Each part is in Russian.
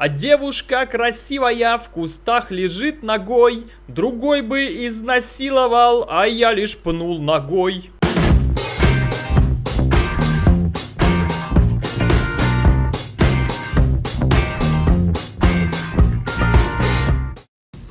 А девушка красивая в кустах лежит ногой, другой бы изнасиловал, а я лишь пнул ногой.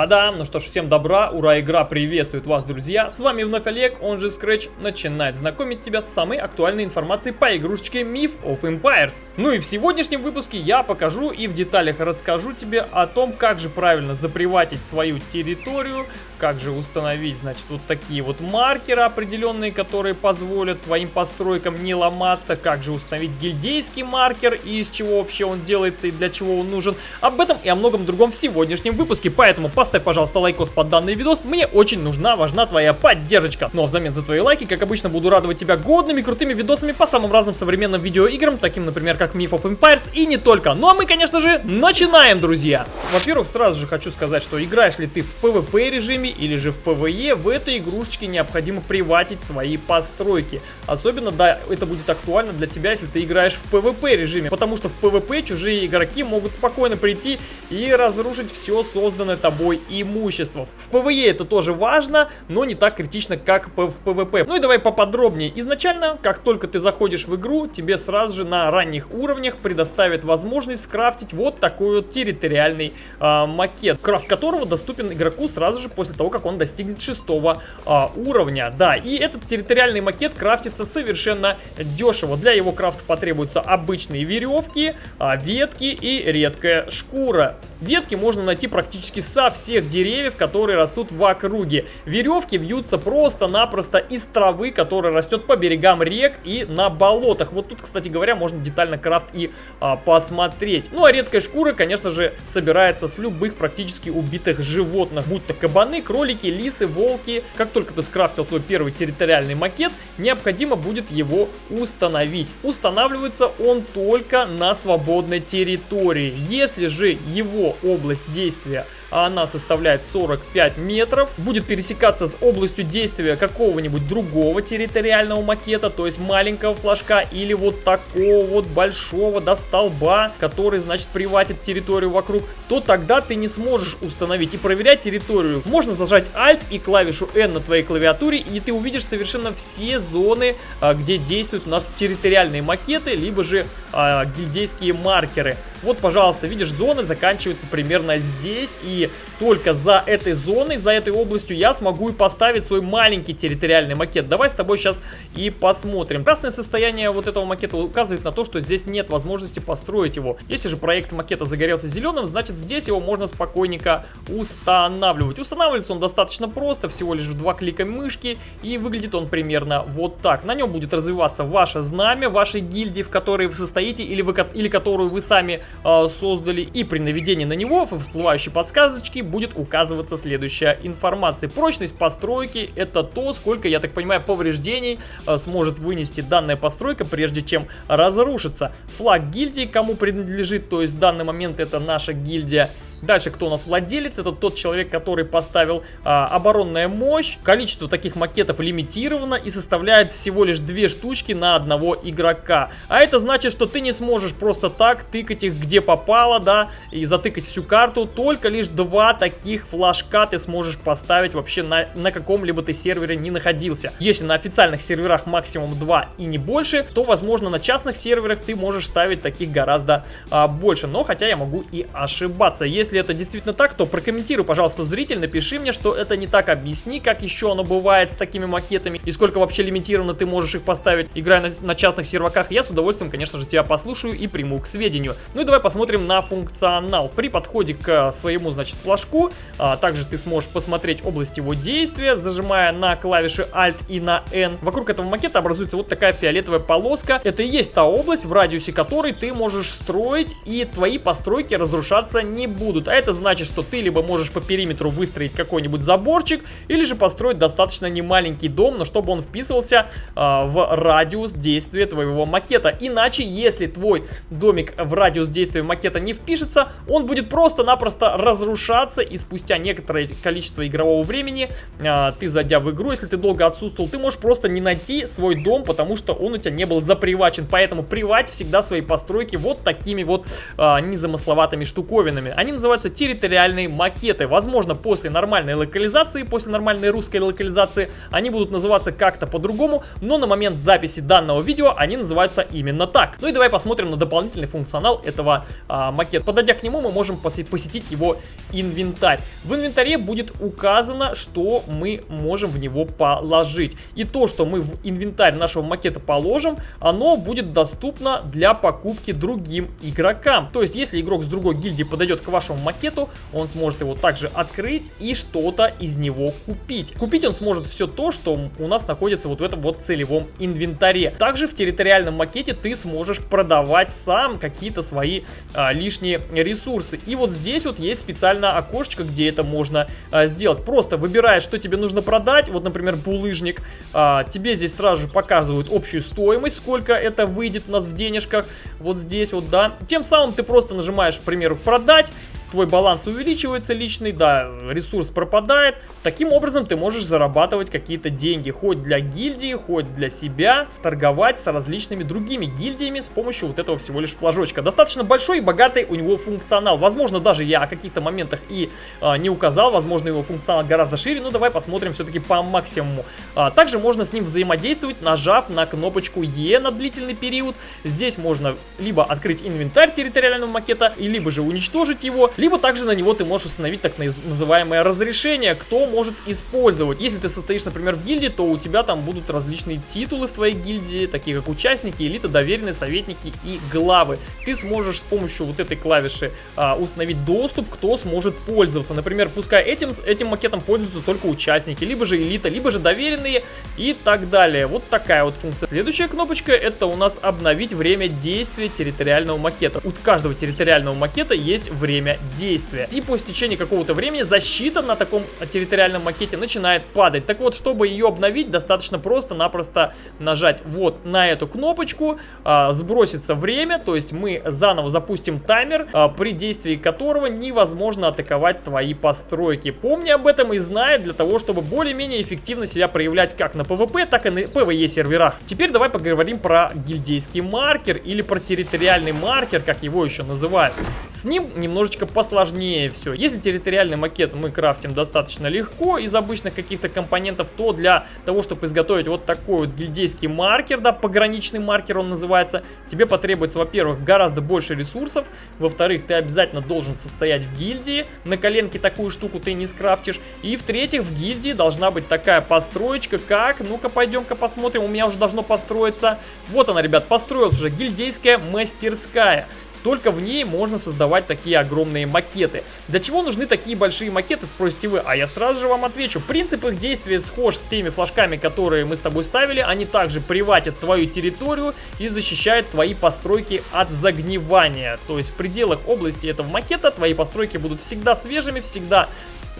Та-дам! Ну что ж, всем добра, ура, игра приветствует вас, друзья! С вами вновь Олег, он же Scratch, начинает знакомить тебя с самой актуальной информацией по игрушечке Myth of Empires. Ну и в сегодняшнем выпуске я покажу и в деталях расскажу тебе о том, как же правильно заприватить свою территорию, как же установить, значит, вот такие вот маркеры определенные, которые позволят твоим постройкам не ломаться, как же установить гильдейский маркер и из чего вообще он делается и для чего он нужен. Об этом и о многом другом в сегодняшнем выпуске, поэтому поставь, пожалуйста, лайкос под данный видос. Мне очень нужна, важна твоя поддержка. Ну а взамен за твои лайки, как обычно, буду радовать тебя годными, крутыми видосами по самым разным современным видеоиграм, таким, например, как Myth of Empires и не только. Ну а мы, конечно же, начинаем, друзья! Во-первых, сразу же хочу сказать, что играешь ли ты в PvP режиме или же в PvE, в этой игрушечке необходимо приватить свои постройки. Особенно, да, это будет актуально для тебя, если ты играешь в PvP режиме, потому что в PvP чужие игроки могут спокойно прийти и разрушить все созданное тобой имущество. В PvE это тоже важно, но не так критично, как в PvP. Ну и давай поподробнее. Изначально, как только ты заходишь в игру, тебе сразу же на ранних уровнях предоставят возможность скрафтить вот такой вот территориальный э, макет, крафт которого доступен игроку сразу же после того, как он достигнет шестого э, уровня. Да, и этот территориальный макет крафтится совершенно дешево. Для его крафта потребуются обычные веревки, э, ветки и редкая шкура. Ветки можно найти практически со всех деревьев, которые растут в округе. Веревки вьются просто-напросто из травы, которая растет по берегам рек и на болотах. Вот тут, кстати говоря, можно детально крафт и а, посмотреть. Ну а редкая шкура, конечно же, собирается с любых практически убитых животных. Будь то кабаны, кролики, лисы, волки. Как только ты скрафтил свой первый территориальный макет, необходимо будет его установить. Устанавливается он только на свободной территории. Если же его область действия а она составляет 45 метров. Будет пересекаться с областью действия какого-нибудь другого территориального макета, то есть маленького флажка или вот такого вот большого до столба, который, значит, приватит территорию вокруг, то тогда ты не сможешь установить и проверять территорию. Можно зажать Alt и клавишу N на твоей клавиатуре, и ты увидишь совершенно все зоны, а, где действуют у нас территориальные макеты, либо же а, гильдейские маркеры. Вот, пожалуйста, видишь, зоны заканчиваются примерно здесь, и только за этой зоной, за этой областью я смогу и поставить свой маленький территориальный макет. Давай с тобой сейчас и посмотрим. Красное состояние вот этого макета указывает на то, что здесь нет возможности построить его. Если же проект макета загорелся зеленым, значит здесь его можно спокойненько устанавливать. Устанавливается он достаточно просто, всего лишь в два клика мышки, и выглядит он примерно вот так. На нем будет развиваться ваше знамя, вашей гильдии, в которой вы состоите, или, вы, или которую вы сами э, создали, и при наведении на него всплывающей подсказки подсказочке будет указываться следующая информация. Прочность постройки это то, сколько, я так понимаю, повреждений э, сможет вынести данная постройка, прежде чем разрушится. Флаг гильдии кому принадлежит, то есть в данный момент это наша гильдия. Дальше, кто у нас владелец? Это тот человек, который поставил а, оборонная мощь. Количество таких макетов лимитировано и составляет всего лишь две штучки на одного игрока. А это значит, что ты не сможешь просто так тыкать их где попало, да, и затыкать всю карту. Только лишь два таких флажка ты сможешь поставить вообще на, на каком-либо ты сервере не находился. Если на официальных серверах максимум 2 и не больше, то, возможно, на частных серверах ты можешь ставить таких гораздо а, больше. Но хотя я могу и ошибаться. Если если это действительно так, то прокомментируй, пожалуйста, зритель, напиши мне, что это не так, объясни, как еще оно бывает с такими макетами, и сколько вообще лимитированно ты можешь их поставить, играя на, на частных серваках. Я с удовольствием, конечно же, тебя послушаю и приму к сведению. Ну и давай посмотрим на функционал. При подходе к своему, значит, флажку, а, также ты сможешь посмотреть область его действия, зажимая на клавиши Alt и на N. Вокруг этого макета образуется вот такая фиолетовая полоска. Это и есть та область, в радиусе которой ты можешь строить, и твои постройки разрушаться не будут будут. А это значит, что ты либо можешь по периметру выстроить какой-нибудь заборчик, или же построить достаточно немаленький дом, но чтобы он вписывался э, в радиус действия твоего макета. Иначе, если твой домик в радиус действия макета не впишется, он будет просто-напросто разрушаться, и спустя некоторое количество игрового времени э, ты, зайдя в игру, если ты долго отсутствовал, ты можешь просто не найти свой дом, потому что он у тебя не был запривачен. Поэтому привать всегда свои постройки вот такими вот э, незамысловатыми штуковинами. Они называются территориальные макеты. Возможно, после нормальной локализации, после нормальной русской локализации, они будут называться как-то по-другому, но на момент записи данного видео они называются именно так. Ну и давай посмотрим на дополнительный функционал этого а, макета. Подойдя к нему, мы можем посетить его инвентарь. В инвентаре будет указано, что мы можем в него положить. И то, что мы в инвентарь нашего макета положим, оно будет доступно для покупки другим игрокам. То есть, если игрок с другой гильдии подойдет к вашему макету, он сможет его также открыть и что-то из него купить. Купить он сможет все то, что у нас находится вот в этом вот целевом инвентаре. Также в территориальном макете ты сможешь продавать сам какие-то свои а, лишние ресурсы. И вот здесь вот есть специальное окошечко, где это можно а, сделать. Просто выбираешь, что тебе нужно продать. Вот, например, булыжник. А, тебе здесь сразу же показывают общую стоимость, сколько это выйдет у нас в денежках. Вот здесь вот, да. Тем самым ты просто нажимаешь, к примеру, продать твой баланс увеличивается личный, да, ресурс пропадает. Таким образом ты можешь зарабатывать какие-то деньги, хоть для гильдии, хоть для себя, торговать с различными другими гильдиями с помощью вот этого всего лишь флажочка. Достаточно большой и богатый у него функционал. Возможно, даже я о каких-то моментах и а, не указал, возможно, его функционал гораздо шире, но давай посмотрим все-таки по максимуму. А, также можно с ним взаимодействовать, нажав на кнопочку Е на длительный период. Здесь можно либо открыть инвентарь территориального макета, либо же уничтожить его, либо также на него ты можешь установить так называемое разрешение, кто может использовать. Если ты состоишь, например, в гильдии, то у тебя там будут различные титулы в твоей гильдии, такие как участники, элита, доверенные советники и главы. Ты сможешь с помощью вот этой клавиши а, установить доступ, кто сможет пользоваться. Например, пускай этим, этим макетом пользуются только участники, либо же элита, либо же доверенные и так далее. Вот такая вот функция. Следующая кнопочка это у нас обновить время действия территориального макета. У каждого территориального макета есть время действия. И по истечении какого-то времени защита на таком территориальном макете начинает падать. Так вот, чтобы ее обновить, достаточно просто-напросто нажать вот на эту кнопочку, а, сбросится время, то есть мы заново запустим таймер, а, при действии которого невозможно атаковать твои постройки. Помни об этом и знай для того, чтобы более-менее эффективно себя проявлять как на PvP, так и на PvE серверах. Теперь давай поговорим про гильдейский маркер или про территориальный маркер, как его еще называют. С ним немножечко посложнее все. Если территориальный макет мы крафтим достаточно легко из обычных каких-то компонентов, то для того, чтобы изготовить вот такой вот гильдейский маркер, да, пограничный маркер он называется, тебе потребуется, во-первых, гораздо больше ресурсов, во-вторых, ты обязательно должен состоять в гильдии, на коленке такую штуку ты не скрафтишь, и в-третьих, в гильдии должна быть такая построечка, как, ну-ка, пойдем-ка посмотрим, у меня уже должно построиться, вот она, ребят, построилась уже гильдейская мастерская. Только в ней можно создавать такие огромные макеты. Для чего нужны такие большие макеты, спросите вы? А я сразу же вам отвечу. Принцип их действия схож с теми флажками, которые мы с тобой ставили. Они также приватят твою территорию и защищают твои постройки от загнивания. То есть в пределах области этого макета твои постройки будут всегда свежими, всегда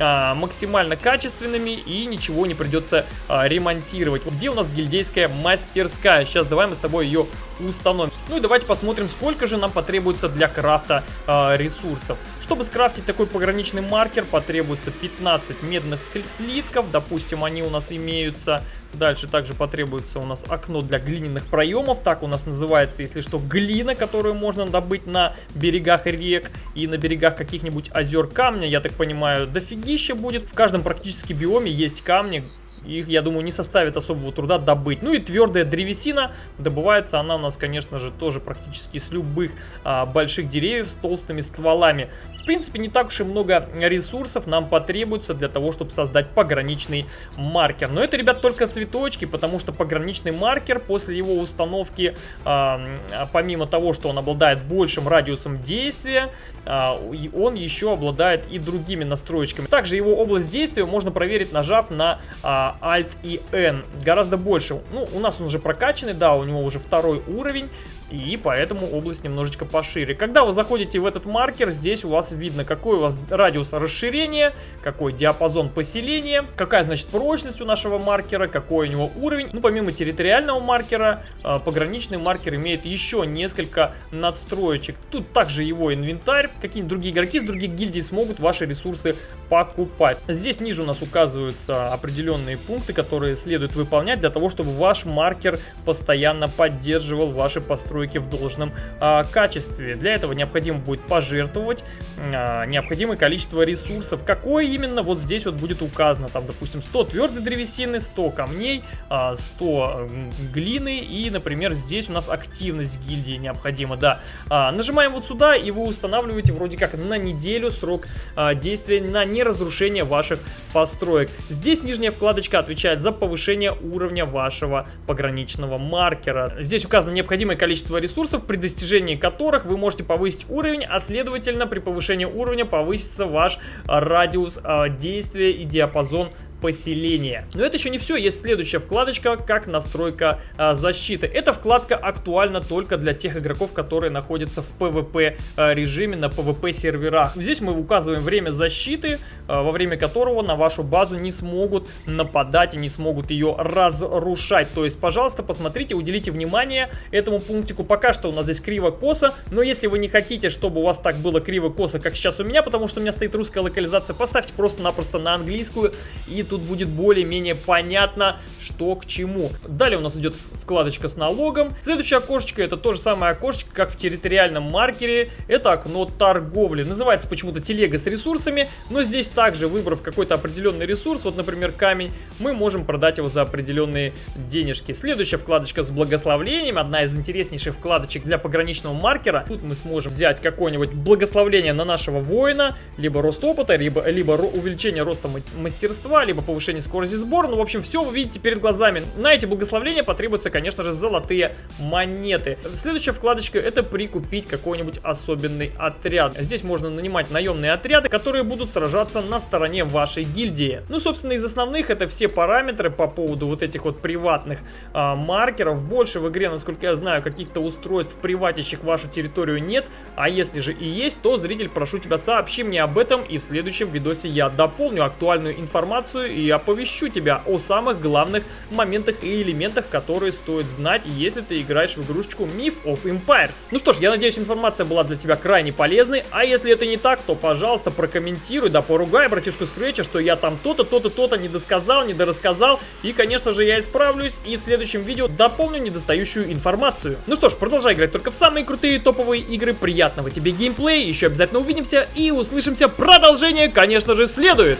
а, максимально качественными и ничего не придется а, ремонтировать. Где у нас гильдейская мастерская? Сейчас давай мы с тобой ее установим. Ну и давайте посмотрим, сколько же нам потребуется для крафта а, ресурсов. Чтобы скрафтить такой пограничный маркер, потребуется 15 медных слитков. Допустим, они у нас имеются. Дальше также потребуется у нас окно для глиняных проемов. Так у нас называется, если что, глина, которую можно добыть на берегах рек и на берегах каких-нибудь озер камня. Я так понимаю, дофигища будет. В каждом практически биоме есть камни, их, я думаю, не составит особого труда добыть. Ну и твердая древесина, добывается она у нас, конечно же, тоже практически с любых а, больших деревьев с толстыми стволами. В принципе, не так уж и много ресурсов нам потребуется для того, чтобы создать пограничный маркер. Но это, ребят, только цветочки, потому что пограничный маркер после его установки, а, помимо того, что он обладает большим радиусом действия, а, он еще обладает и другими настроечками. Также его область действия можно проверить, нажав на а, Alt и N. Гораздо больше. Ну, у нас он уже прокачанный, да, у него уже второй уровень. И поэтому область немножечко пошире. Когда вы заходите в этот маркер, здесь у вас видно, какой у вас радиус расширения, какой диапазон поселения, какая, значит, прочность у нашего маркера, какой у него уровень. Ну, помимо территориального маркера, а, пограничный маркер имеет еще несколько надстроечек. Тут также его инвентарь, какие-нибудь другие игроки с других гильдий смогут ваши ресурсы покупать. Здесь ниже у нас указываются определенные пункты, которые следует выполнять для того, чтобы ваш маркер постоянно поддерживал ваши постройки в должном а, качестве. Для этого необходимо будет пожертвовать а, необходимое количество ресурсов. Какое именно, вот здесь вот будет указано. Там, допустим, 100 твердой древесины, 100 камней, а, 100 глины и, например, здесь у нас активность гильдии необходима, да. А, нажимаем вот сюда и вы устанавливаете вроде как на неделю срок а, действия на неразрушение ваших построек. Здесь нижняя вкладочка отвечает за повышение уровня вашего пограничного маркера. Здесь указано необходимое количество ресурсов, при достижении которых вы можете повысить уровень, а следовательно при повышении уровня повысится ваш радиус а, действия и диапазон поселения. Но это еще не все, есть следующая вкладочка, как настройка а, защиты. Эта вкладка актуальна только для тех игроков, которые находятся в PvP а, режиме на PvP серверах. Здесь мы указываем время защиты, а, во время которого на вашу базу не смогут нападать и не смогут ее разрушать. То есть, пожалуйста, посмотрите, уделите внимание этому пунктику. Пока что у нас здесь криво-косо, но если вы не хотите, чтобы у вас так было криво-косо, как сейчас у меня, потому что у меня стоит русская локализация, поставьте просто-напросто на английскую и тут будет более-менее понятно, что к чему. Далее у нас идет вкладочка с налогом. Следующее окошечко это то же самое окошечко, как в территориальном маркере. Это окно торговли. Называется почему-то телега с ресурсами, но здесь также, выбрав какой-то определенный ресурс, вот, например, камень, мы можем продать его за определенные денежки. Следующая вкладочка с благословлением, одна из интереснейших вкладочек для пограничного маркера. Тут мы сможем взять какое-нибудь благословление на нашего воина, либо рост опыта, либо, либо увеличение роста мастерства, либо повышение скорости сбора. Ну, в общем, все вы видите перед глазами. На эти благословления потребуются, конечно же, золотые монеты. Следующая вкладочка это прикупить какой-нибудь особенный отряд. Здесь можно нанимать наемные отряды, которые будут сражаться на стороне вашей гильдии. Ну, собственно, из основных это все параметры по поводу вот этих вот приватных а, маркеров. Больше в игре, насколько я знаю, каких-то устройств, приватящих вашу территорию нет. А если же и есть, то, зритель, прошу тебя, сообщи мне об этом, и в следующем видосе я дополню актуальную информацию и оповещу тебя о самых главных моментах и элементах, которые стоит знать, если ты играешь в игрушечку Myth of Empires. Ну что ж, я надеюсь, информация была для тебя крайне полезной, а если это не так, то, пожалуйста, прокомментируй, да поругай братишку Скретча, что я там то-то, то-то, то-то не досказал, не дорассказал, и, конечно же, я исправлюсь, и в следующем видео дополню недостающую информацию. Ну что ж, продолжай играть только в самые крутые топовые игры, приятного тебе геймплея, еще обязательно увидимся и услышимся, продолжение, конечно же, следует!